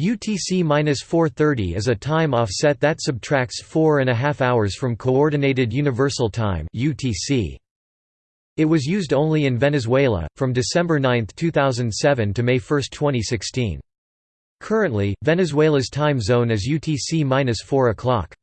UTC-430 is a time offset that subtracts four and a half hours from Coordinated Universal Time UTC. It was used only in Venezuela, from December 9, 2007 to May 1, 2016. Currently, Venezuela's time zone is UTC-4 o'clock.